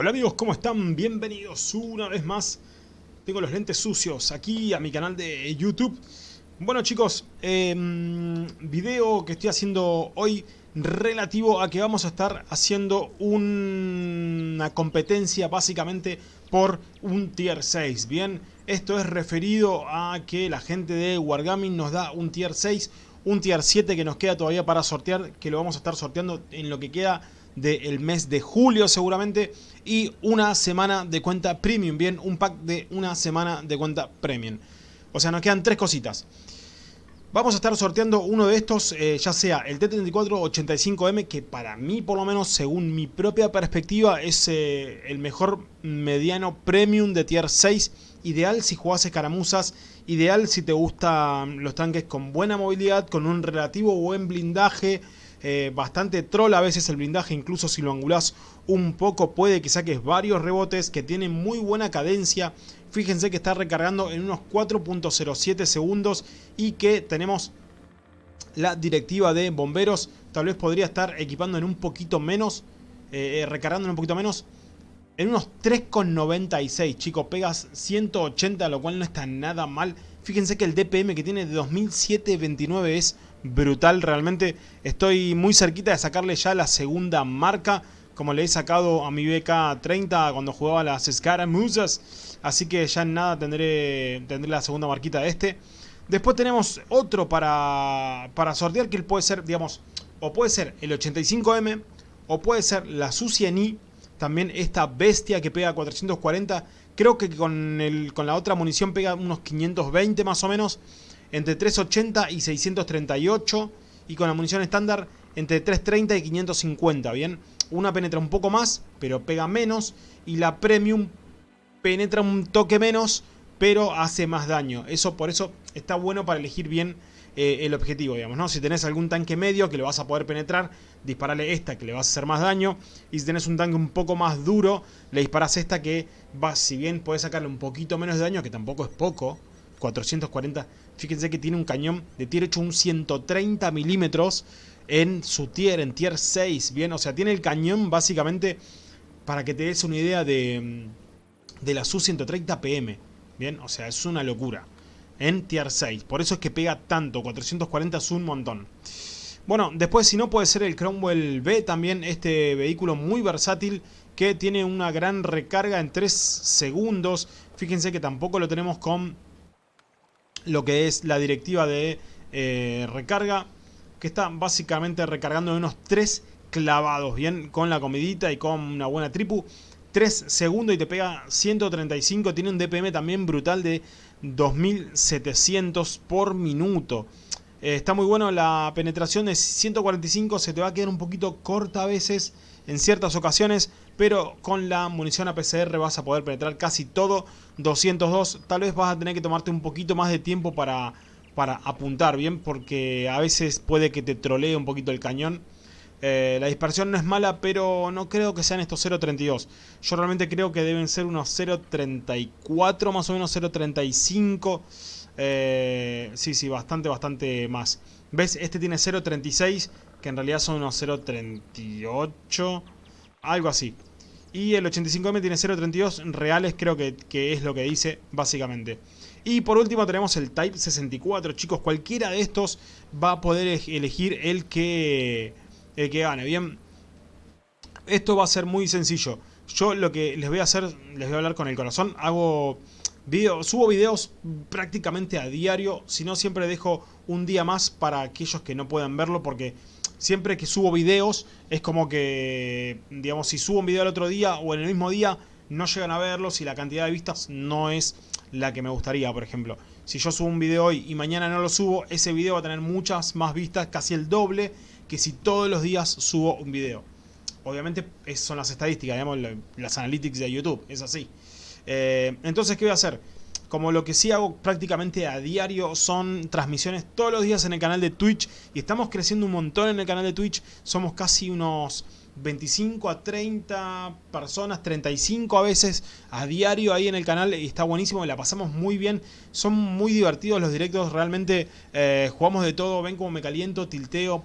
Hola amigos, ¿cómo están? Bienvenidos una vez más. Tengo los lentes sucios aquí a mi canal de YouTube. Bueno chicos, eh, video que estoy haciendo hoy relativo a que vamos a estar haciendo una competencia básicamente por un tier 6. Bien, esto es referido a que la gente de Wargaming nos da un tier 6, un tier 7 que nos queda todavía para sortear, que lo vamos a estar sorteando en lo que queda del mes de julio seguramente y una semana de cuenta premium, bien, un pack de una semana de cuenta premium. O sea, nos quedan tres cositas. Vamos a estar sorteando uno de estos, eh, ya sea el T3485M, que para mí, por lo menos, según mi propia perspectiva, es eh, el mejor mediano premium de tier 6. Ideal si jugás escaramuzas, ideal si te gustan los tanques con buena movilidad, con un relativo buen blindaje, eh, bastante troll a veces el blindaje, incluso si lo angulás un poco puede que saques varios rebotes, que tiene muy buena cadencia, fíjense que está recargando en unos 4.07 segundos y que tenemos la directiva de bomberos, tal vez podría estar equipando en un poquito menos, eh, recargando en un poquito menos, en unos 3.96 chicos, pegas 180 lo cual no está nada mal, fíjense que el DPM que tiene de 2729 es brutal realmente. Estoy muy cerquita de sacarle ya la segunda marca, como le he sacado a mi BK30 cuando jugaba las Scaramuzas. Así que ya en nada tendré, tendré la segunda marquita de este. Después tenemos otro para, para sortear que puede ser, digamos, o puede ser el 85M, o puede ser la Suciani, también esta bestia que pega 440. Creo que con, el, con la otra munición pega unos 520 más o menos entre 380 y 638 y con la munición estándar entre 330 y 550, ¿bien? Una penetra un poco más, pero pega menos y la Premium penetra un toque menos, pero hace más daño. Eso por eso está bueno para elegir bien eh, el objetivo, digamos, ¿no? Si tenés algún tanque medio que lo vas a poder penetrar, disparale esta que le vas a hacer más daño. Y si tenés un tanque un poco más duro, le disparas esta que va, si bien puedes sacarle un poquito menos de daño, que tampoco es poco, 440. Fíjense que tiene un cañón de tier 8, un 130 milímetros en su tier, en tier 6. Bien, o sea, tiene el cañón básicamente para que te des una idea de, mm, de la Su-130 PM. Bien, o sea, es una locura. En tier 6. Por eso es que pega tanto. 440 es un montón. Bueno, después si no puede ser el Cromwell B también. Este vehículo muy versátil que tiene una gran recarga en 3 segundos. Fíjense que tampoco lo tenemos con lo que es la directiva de eh, recarga, que está básicamente recargando en unos 3 clavados, bien, con la comidita y con una buena tripu. 3 segundos y te pega 135, tiene un DPM también brutal de 2700 por minuto. Eh, está muy bueno, la penetración de 145 se te va a quedar un poquito corta a veces en ciertas ocasiones, pero con la munición APCR vas a poder penetrar casi todo. 202, tal vez vas a tener que tomarte un poquito más de tiempo para, para apuntar bien, porque a veces puede que te trolee un poquito el cañón. Eh, la dispersión no es mala, pero no creo que sean estos 0.32. Yo realmente creo que deben ser unos 0.34, más o menos 0.35. Eh, sí, sí, bastante, bastante más. ¿Ves? Este tiene 0.36, que en realidad son unos 0.38, algo así. Y el 85M tiene 0.32 reales, creo que, es lo que dice básicamente. Y por último tenemos el Type 64, chicos, cualquiera de estos va a poder elegir el que, el que gane, ¿bien? Esto va a ser muy sencillo. Yo lo que les voy a hacer, les voy a hablar con el corazón, hago subo videos prácticamente a diario, si no siempre dejo un día más para aquellos que no puedan verlo porque siempre que subo videos es como que, digamos, si subo un video el otro día o en el mismo día no llegan a verlo si la cantidad de vistas no es la que me gustaría, por ejemplo. Si yo subo un video hoy y mañana no lo subo, ese video va a tener muchas más vistas, casi el doble, que si todos los días subo un video. Obviamente son las estadísticas, digamos, las analytics de YouTube, es así. Eh, entonces, ¿qué voy a hacer? Como lo que sí hago prácticamente a diario son transmisiones todos los días en el canal de Twitch. Y estamos creciendo un montón en el canal de Twitch. Somos casi unos 25 a 30 personas, 35 a veces a diario ahí en el canal y está buenísimo, la pasamos muy bien, son muy divertidos los directos, realmente eh, jugamos de todo, ven como me caliento, tilteo,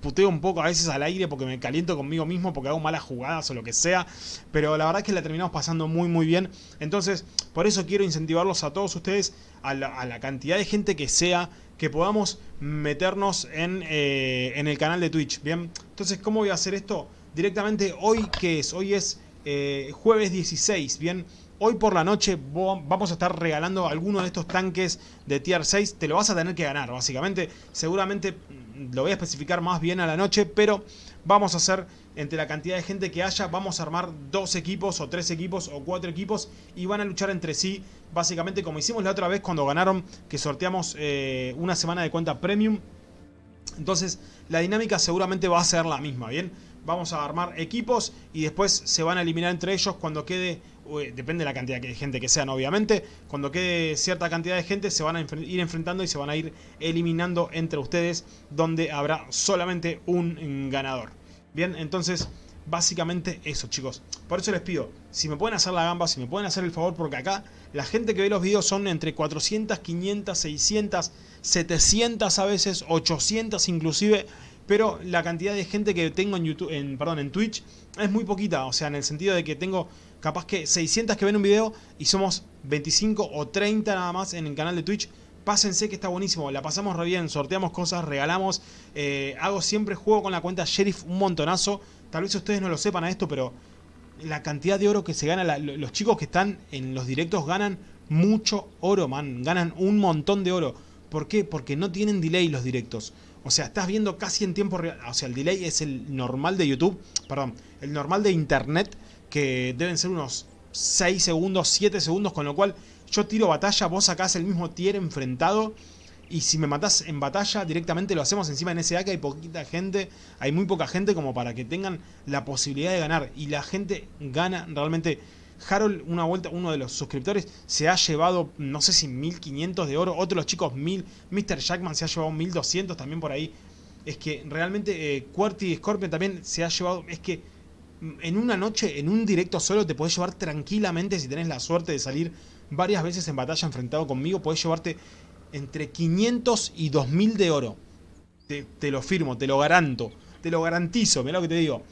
puteo un poco a veces al aire porque me caliento conmigo mismo, porque hago malas jugadas o lo que sea, pero la verdad es que la terminamos pasando muy muy bien, entonces por eso quiero incentivarlos a todos ustedes, a la, cantidad de gente que sea, que podamos meternos en, eh, en el canal de Twitch, ¿bien? Entonces, ¿cómo voy a hacer esto? directamente hoy, que es? Hoy es eh, jueves 16, bien. Hoy por la noche vamos a estar regalando algunos de estos tanques de tier 6. Te lo vas a tener que ganar, básicamente. Seguramente mm, lo voy a especificar más bien a la noche, pero vamos a hacer, entre la cantidad de gente que haya, vamos a armar dos equipos, o tres equipos, o cuatro equipos, y van a luchar entre sí, básicamente como hicimos la otra vez cuando ganaron, que sorteamos eh, una semana de cuenta premium. Entonces, la dinámica seguramente va a ser la misma, ¿bien? vamos a armar equipos y después se van a eliminar entre ellos cuando quede, depende de la cantidad de gente que sean obviamente, cuando quede cierta cantidad de gente se van a ir enfrentando y se van a ir eliminando entre ustedes donde habrá solamente un ganador. Bien, entonces básicamente eso chicos. Por eso les pido, si me pueden hacer la gamba, si me pueden hacer el favor, porque acá la gente que ve los videos son entre 400, 500, 600, 700 a veces, 800 inclusive pero la cantidad de gente que tengo en YouTube, en, perdón, en Twitch es muy poquita, o sea, en el sentido de que tengo capaz que 600 que ven un video y somos 25 o 30 nada más en el canal de Twitch. Pásense que está buenísimo, la pasamos re bien, sorteamos cosas, regalamos, eh, hago siempre juego con la cuenta Sheriff un montonazo. Tal vez ustedes no lo sepan a esto, pero la cantidad de oro que se gana, los chicos que están en los directos ganan mucho oro, man, ganan un montón de oro. ¿Por qué? Porque no tienen delay los directos. O sea, estás viendo casi en tiempo real. O sea, el delay es el normal de YouTube. Perdón, el normal de Internet. Que deben ser unos 6 segundos, 7 segundos. Con lo cual yo tiro batalla, vos sacás el mismo tier enfrentado. Y si me matás en batalla, directamente lo hacemos encima en SA que hay poquita gente. Hay muy poca gente como para que tengan la posibilidad de ganar. Y la gente gana realmente Harold, una vuelta, uno de los suscriptores, se ha llevado, no sé si 1500 de oro. Otros chicos, 1000. Mr. Jackman se ha llevado 1200 también por ahí. Es que realmente eh, y Scorpion también se ha llevado. Es que en una noche, en un directo solo, te puedes llevar tranquilamente, si tenés la suerte de salir varias veces en batalla enfrentado conmigo, puedes llevarte entre 500 y 2000 de oro. Te, te lo firmo, te lo garanto. Te lo garantizo, mira lo que te digo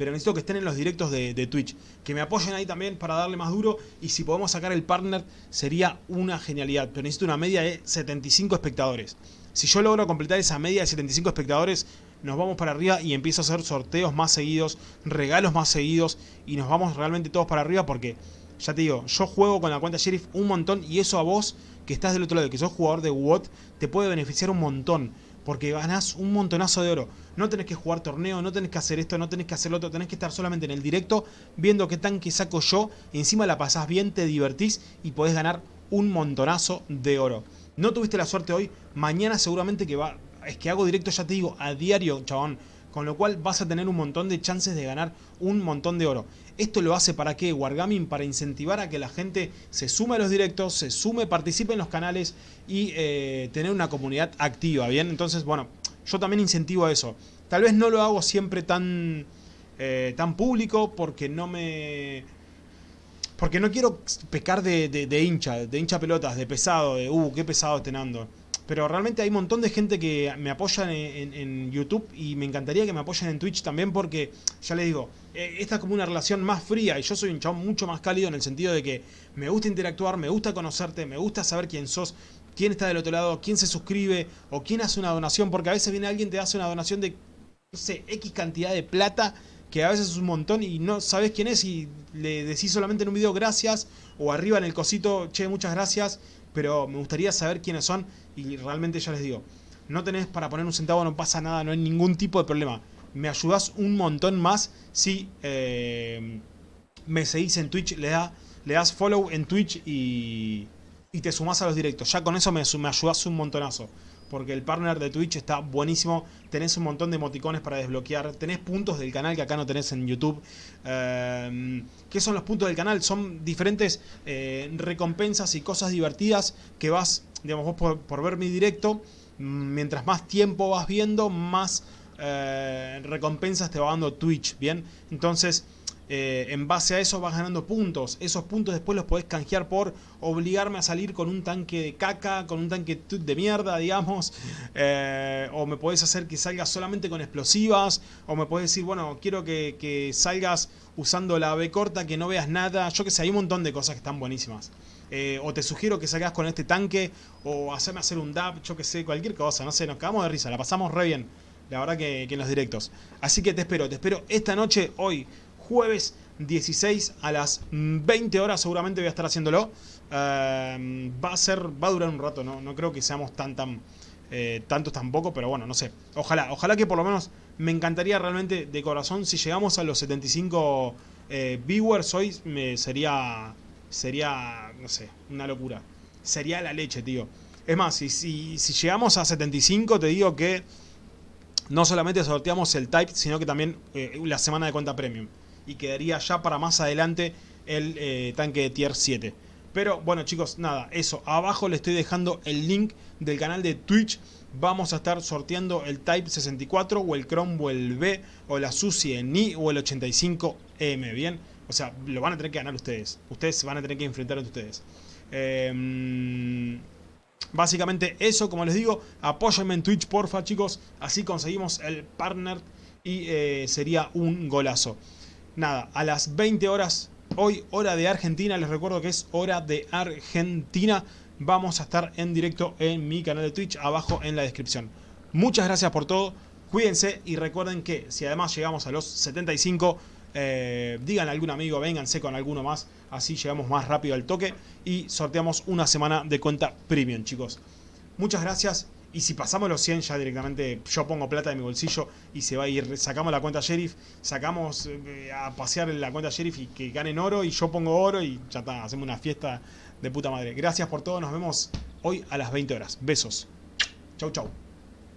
pero necesito que estén en los directos de, Twitch. Que me apoyen ahí también para darle más duro. Y si podemos sacar el partner, sería una genialidad. Pero necesito una media de 75 espectadores. Si yo logro completar esa media de 75 espectadores, nos vamos para arriba y empiezo a hacer sorteos más seguidos, regalos más seguidos. Y nos vamos realmente todos para arriba porque, ya te digo, yo juego con la cuenta Sheriff un montón. Y eso a vos, que estás del otro lado, que sos jugador de WOT, te puede beneficiar un montón porque ganás un montonazo de oro. No tenés que jugar torneo, no tenés que hacer esto, no tenés que hacer lo otro, tenés que estar solamente en el directo viendo qué tanque saco yo, encima la pasás bien, te divertís y podés ganar un montonazo de oro. No tuviste la suerte hoy, mañana seguramente que va... Es que hago directo, ya te digo, a diario, chabón. Con lo cual vas a tener un montón de chances de ganar un montón de oro. ¿Esto lo hace para qué? Wargaming para incentivar a que la gente se sume a los directos, se sume, participe en los canales y eh, tener una comunidad activa, ¿bien? Entonces, bueno, yo también incentivo a eso. Tal vez no lo hago siempre tan, eh, tan público porque no me... Porque no quiero pecar de, de, hincha, de hincha pelotas, de pesado, de uh, qué pesado este Nando. Pero realmente hay un montón de gente que me apoya en, YouTube y me encantaría que me apoyen en Twitch también porque, ya les digo, eh, esta es como una relación más fría y yo soy un chabón mucho más cálido en el sentido de que me gusta interactuar, me gusta conocerte, me gusta saber quién sos, quién está del otro lado, quién se suscribe o quién hace una donación, porque a veces viene alguien te hace una donación de, no sé, X cantidad de plata que a veces es un montón y no sabes quién es y le decís solamente en un video gracias o arriba en el cosito, che, muchas gracias pero me gustaría saber quiénes son y realmente ya les digo, no tenés para poner un centavo, no pasa nada, no hay ningún tipo de problema. Me ayudás un montón más si eh, me seguís en Twitch, le, da, le das follow en Twitch y, y te sumás a los directos. Ya con eso me, me ayudás un montonazo porque el partner de Twitch está buenísimo. Tenés un montón de emoticones para desbloquear. Tenés puntos del canal que acá no tenés en YouTube. Em, ¿Qué son los puntos del canal? Son diferentes eh, recompensas y cosas divertidas que vas, digamos, vos por, ver mi directo. Mientras más tiempo vas viendo, más eh, recompensas te va dando Twitch, ¿bien? Entonces, eh, en base a eso vas ganando puntos. Esos puntos después los podés canjear por obligarme a salir con un tanque de caca, con un tanque de mierda, digamos. Eh, o me podés hacer que salgas solamente con explosivas. O me podés decir, bueno, quiero que, salgas usando la B corta, que no veas nada. Yo que sé, hay un montón de cosas que están buenísimas. Eh, o te sugiero que salgas con este tanque. O hacerme hacer un dab, yo que sé, cualquier cosa. No sé, nos cagamos de risa, la pasamos re bien. La verdad que, que en los directos. Así que te espero, te espero esta noche, hoy, jueves 16 a las 20 horas seguramente voy a estar haciéndolo. Em, va a ser, va a durar un rato, no, no creo que seamos tan, tan, eh, tantos tampoco, pero bueno, no sé. Ojalá, ojalá que por lo menos me encantaría realmente de corazón si llegamos a los 75 eh, viewers hoy me sería, sería, no sé, una locura. Sería la leche, tío. Es más, si, si, si llegamos a 75 te digo que no solamente sorteamos el type, sino que también eh, la semana de cuenta premium y quedaría ya para más adelante el eh, tanque de tier 7. Pero bueno chicos, nada, eso. Abajo le estoy dejando el link del canal de Twitch. Vamos a estar sorteando el Type 64 o el Cromwell B o la Susi Ni o el 85M, ¿bien? O sea, lo van a tener que ganar ustedes. Ustedes van a tener que enfrentar entre ustedes. Em, básicamente eso, como les digo, apóyenme en Twitch, porfa chicos. Así conseguimos el partner y eh, sería un golazo nada, a las 20 horas, hoy hora de Argentina, les recuerdo que es hora de Argentina, vamos a estar en directo en mi canal de Twitch, abajo en la descripción. Muchas gracias por todo, cuídense y recuerden que si además llegamos a los 75, eh, digan a algún amigo, vénganse con alguno más, así llegamos más rápido al toque y sorteamos una semana de cuenta premium, chicos. Muchas gracias y si pasamos los 100 ya directamente yo pongo plata de mi bolsillo y se va a ir. Sacamos la cuenta sheriff, sacamos eh, a pasear la cuenta sheriff y que ganen oro y yo pongo oro y ya está, hacemos una fiesta de puta madre. Gracias por todo, nos vemos hoy a las 20 horas. Besos. Chau chau.